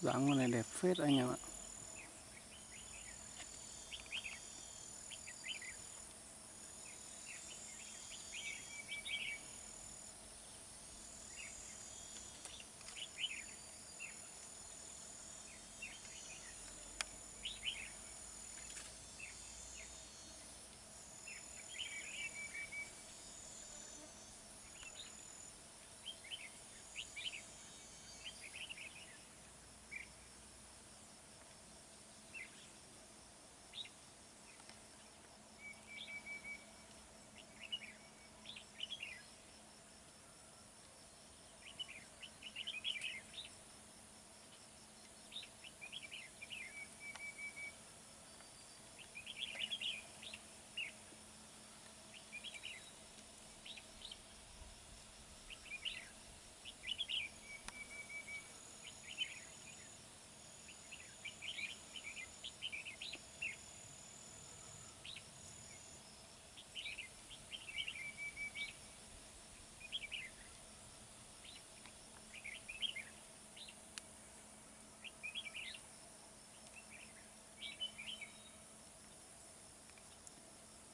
dáng con này đẹp phết anh em ạ.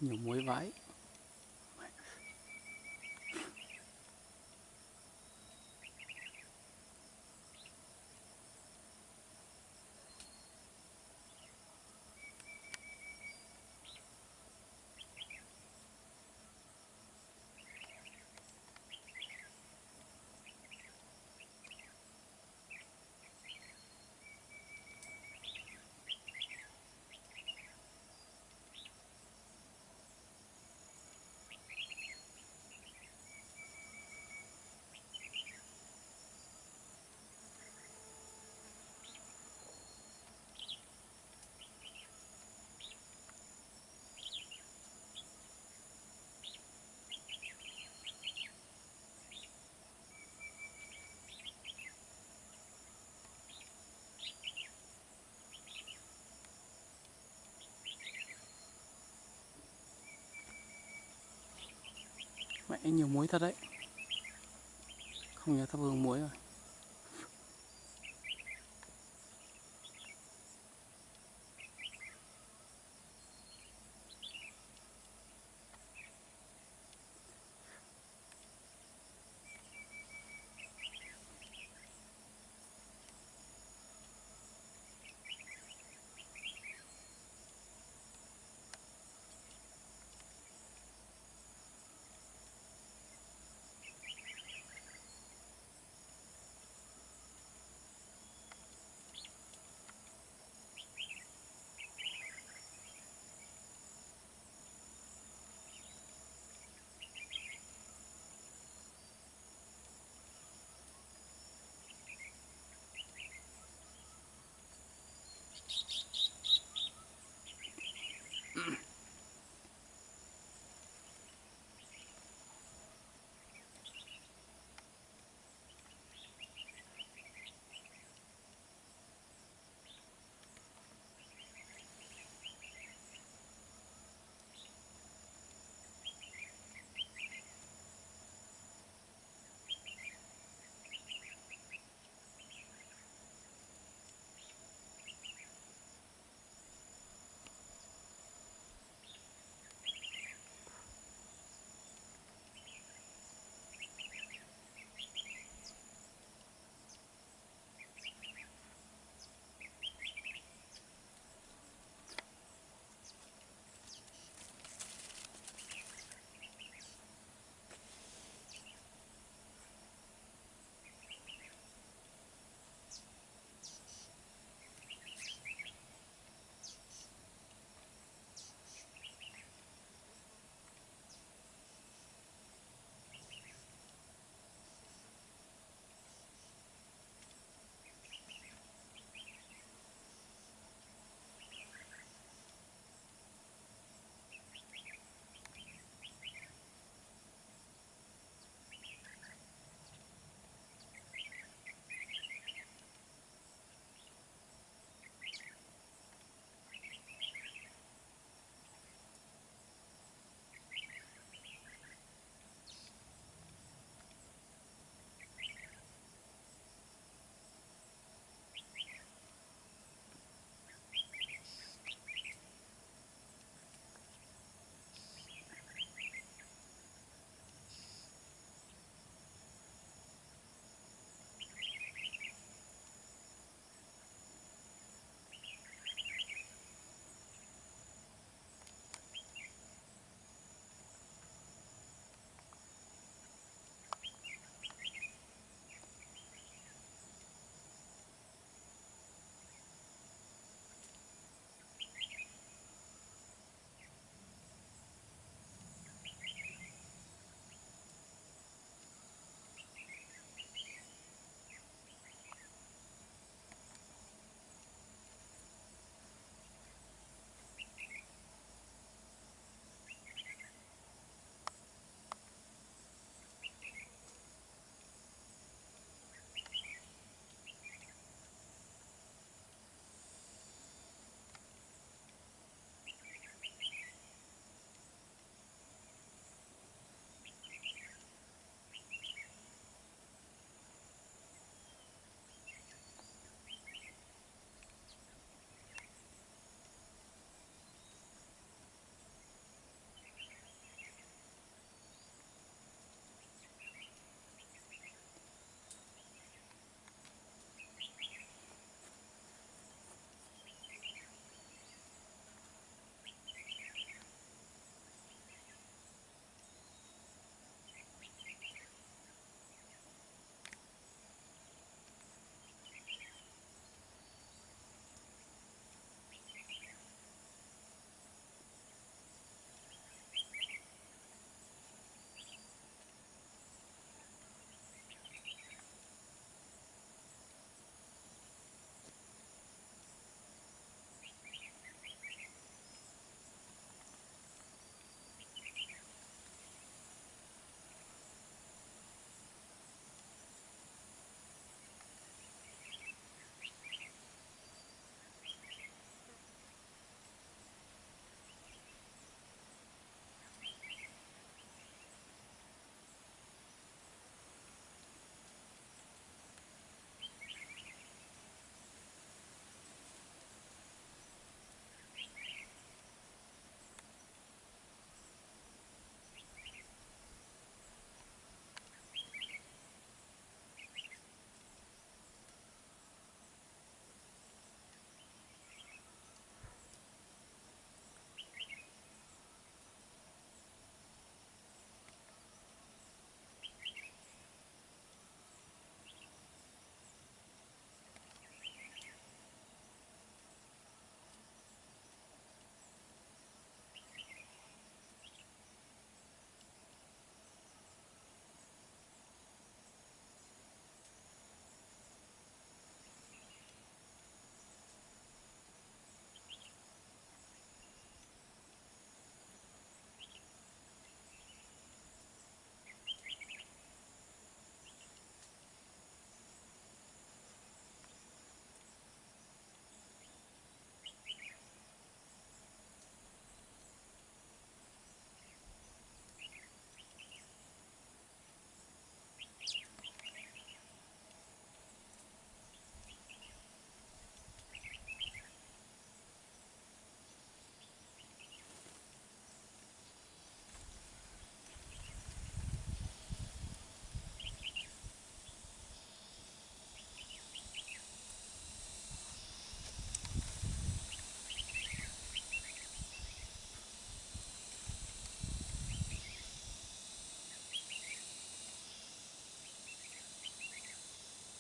Nhiều muối vãi. Mẹ nhiều muối thật đấy. Không nhớ thắp hương muối rồi.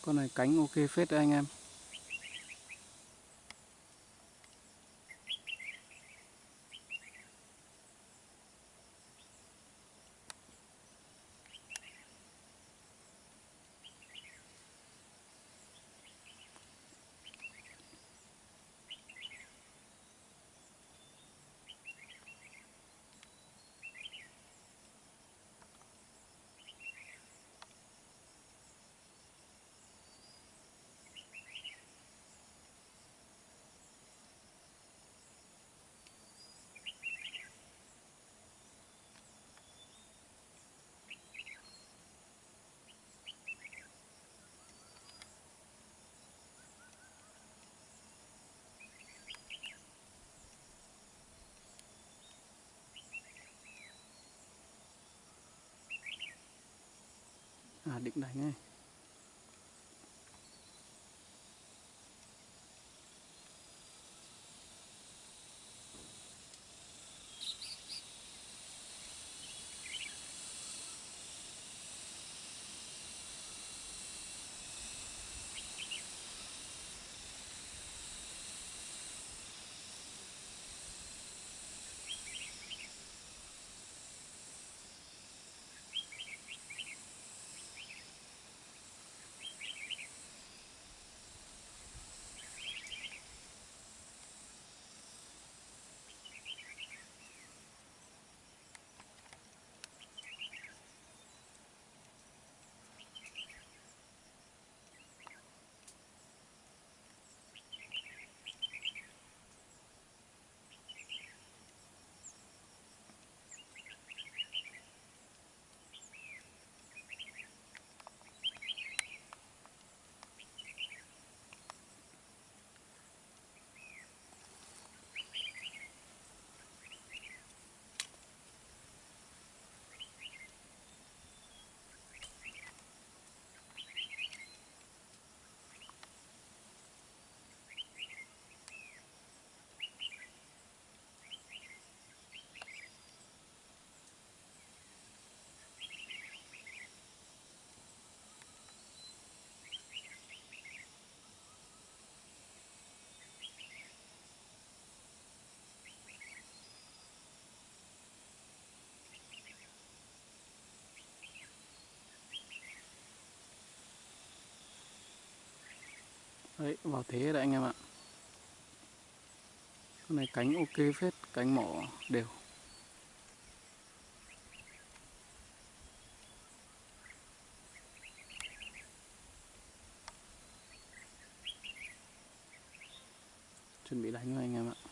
Con này cánh ok phết đấy anh em. Định này nghe. Đấy, vào thế đấy anh em ạ. Con này cánh ok phết, cánh mỏ đều. Chuẩn bị đánh rồi anh em ạ.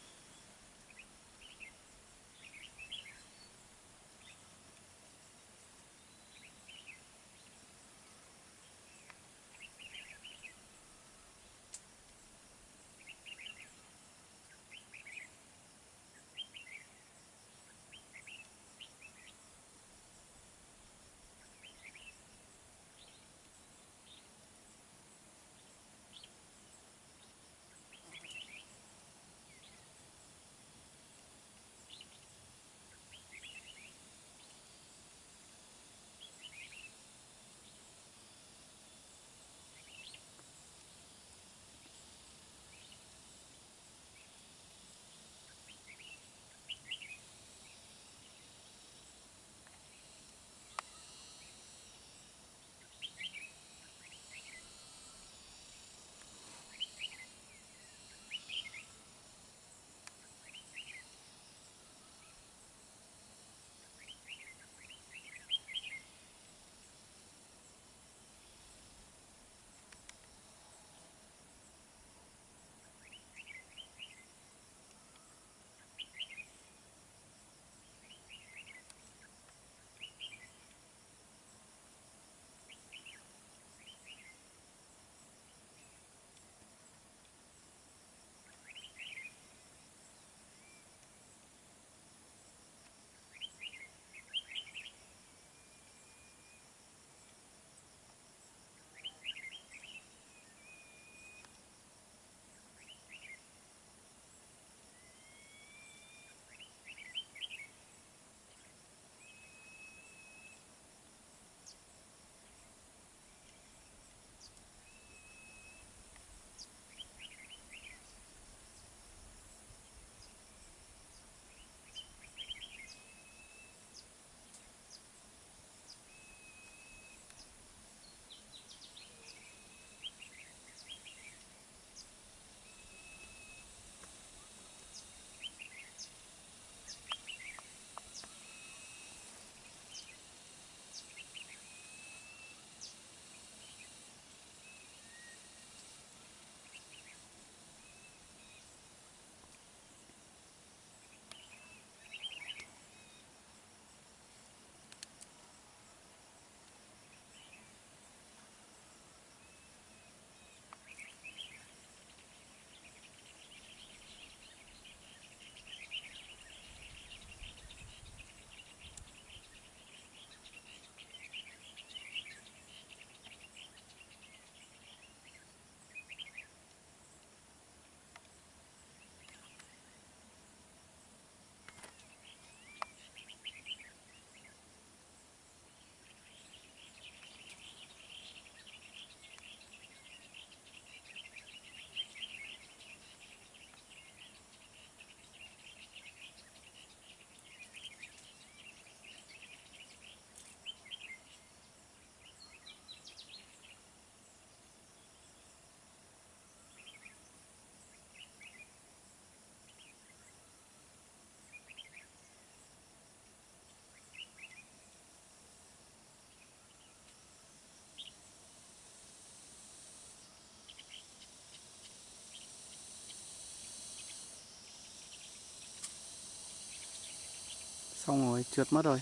Xong rồi trượt mất rồi.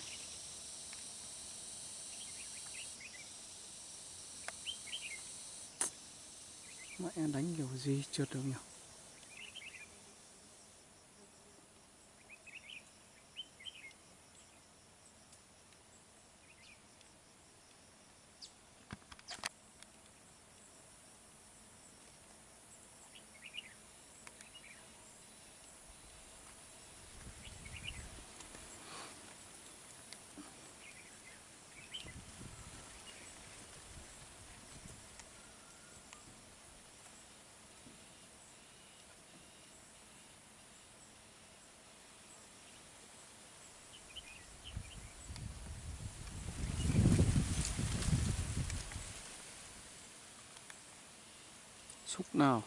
Mẹ đánh kiểu gì trượt được nhỉ? Xúc nào.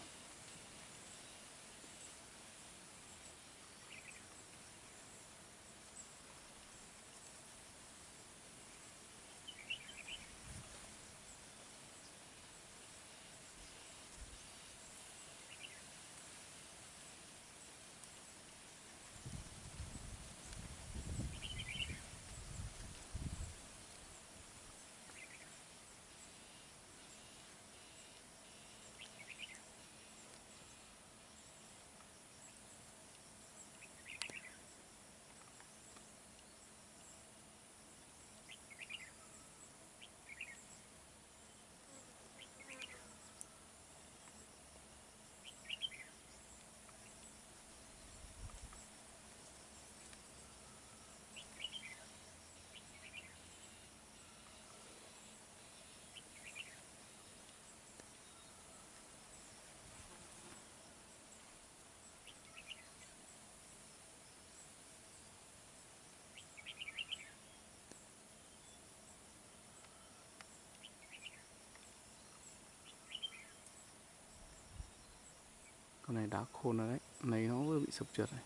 Này đá khôn rồi đấy. Này nó vừa bị sập trượt này.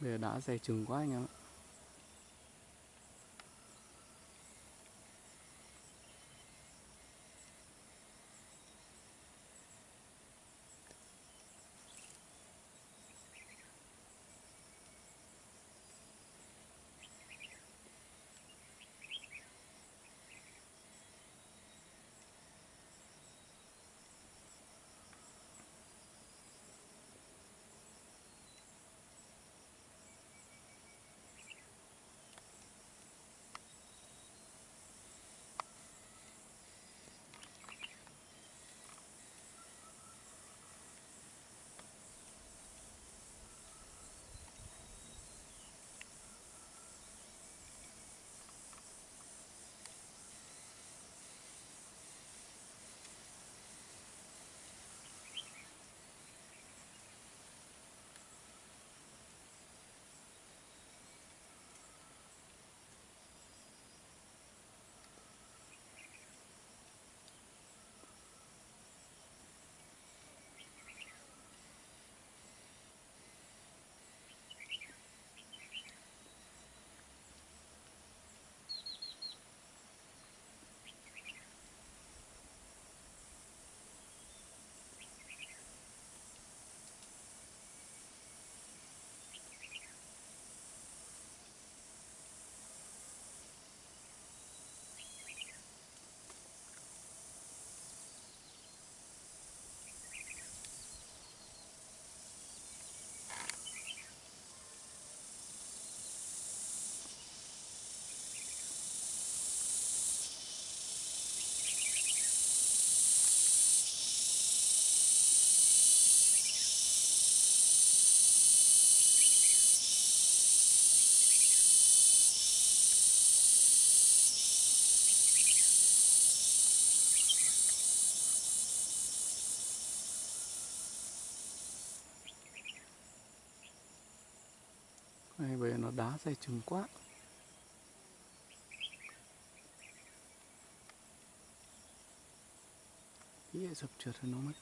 Bây giờ đá dày chừng quá anh em ạ. Bây dày chừng quá. Ý dập trượt rồi nó mất.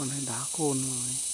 con này đá cồn rồi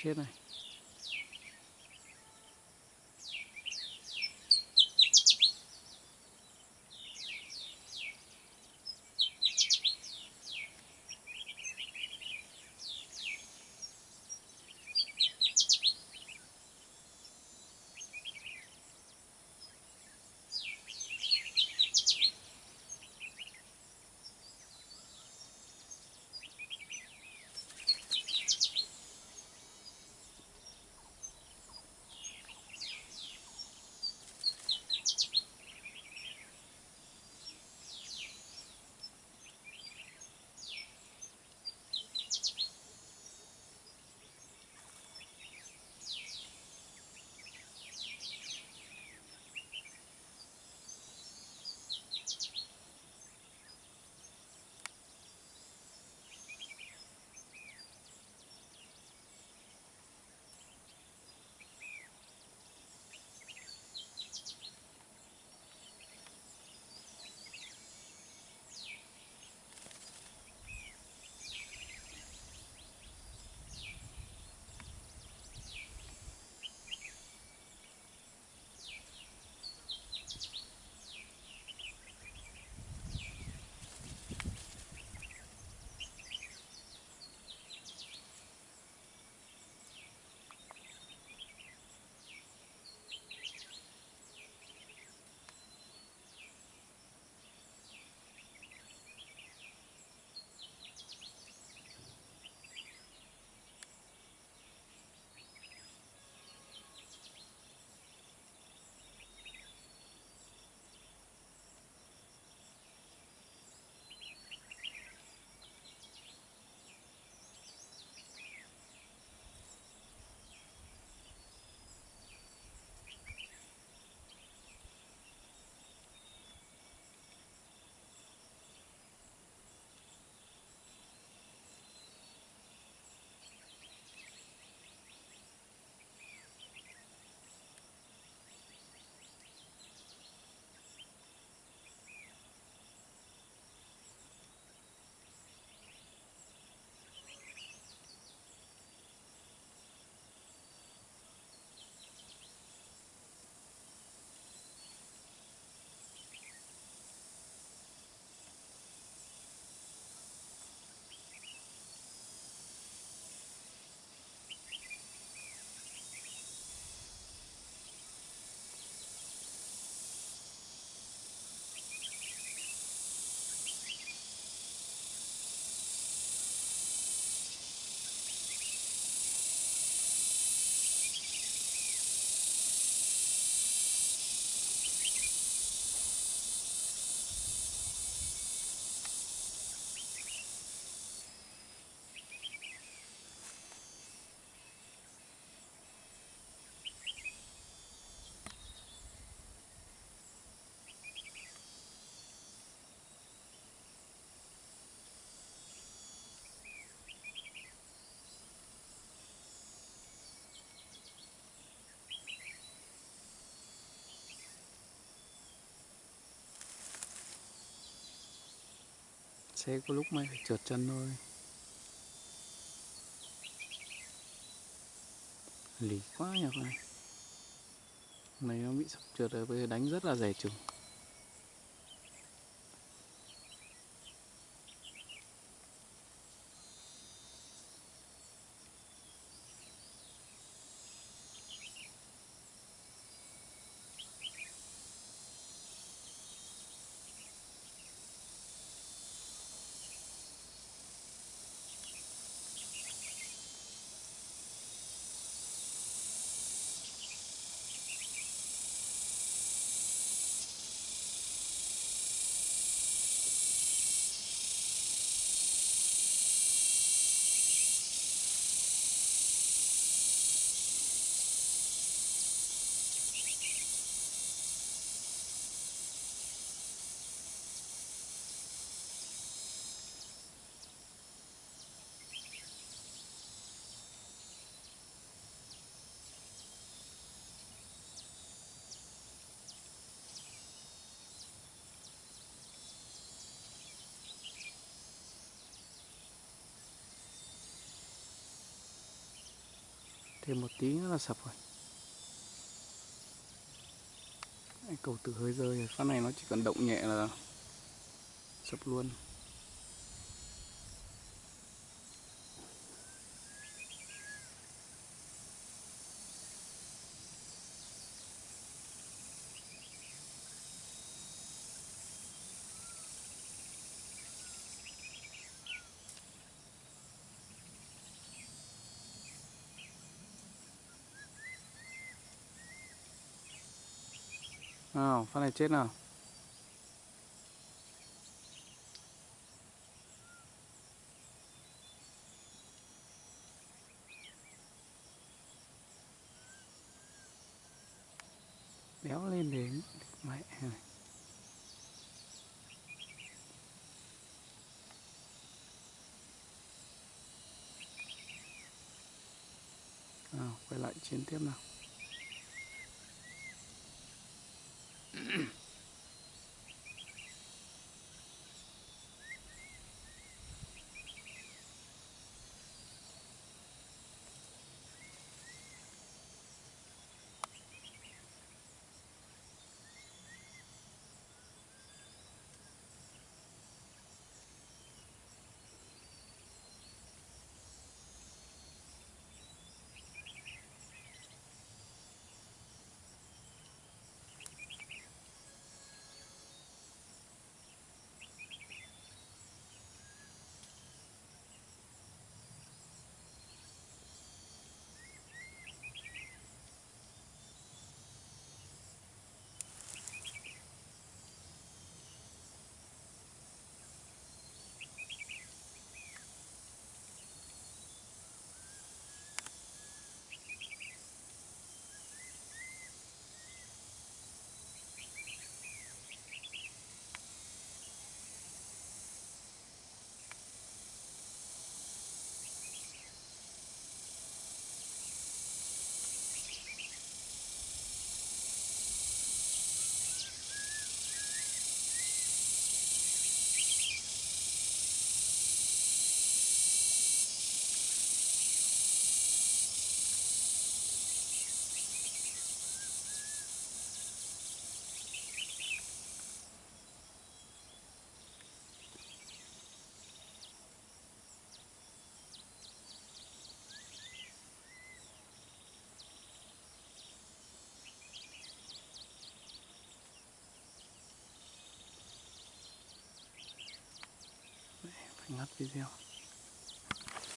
Tschö. sẽ có lúc mày trượt chân thôi. Lì quá nhỉ này này nó bị sập trượt rồi, bây giờ đánh rất là rẻ trùng Thêm một tí nữa là sập rồi. Đấy, Cầu từ hơi rơi Phát này nó chỉ cần động nhẹ là sập luôn. Nào, phát này chết nào. Béo lên đến mẹ này. Nào, quay lại chiến tiếp nào. más videos.